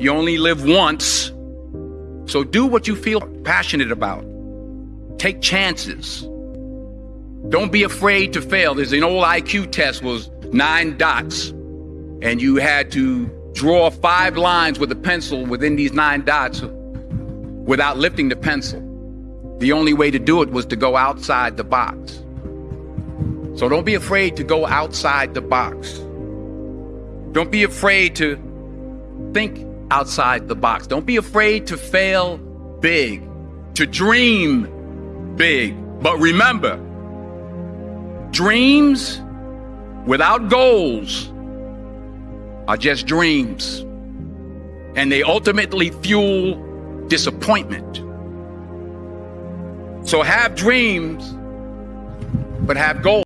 You only live once. So do what you feel passionate about. Take chances. Don't be afraid to fail. There's an old IQ test was nine dots and you had to draw five lines with a pencil within these nine dots without lifting the pencil. The only way to do it was to go outside the box. So don't be afraid to go outside the box. Don't be afraid to think outside the box. Don't be afraid to fail big, to dream big. But remember, dreams without goals are just dreams. And they ultimately fuel disappointment. So have dreams, but have goals.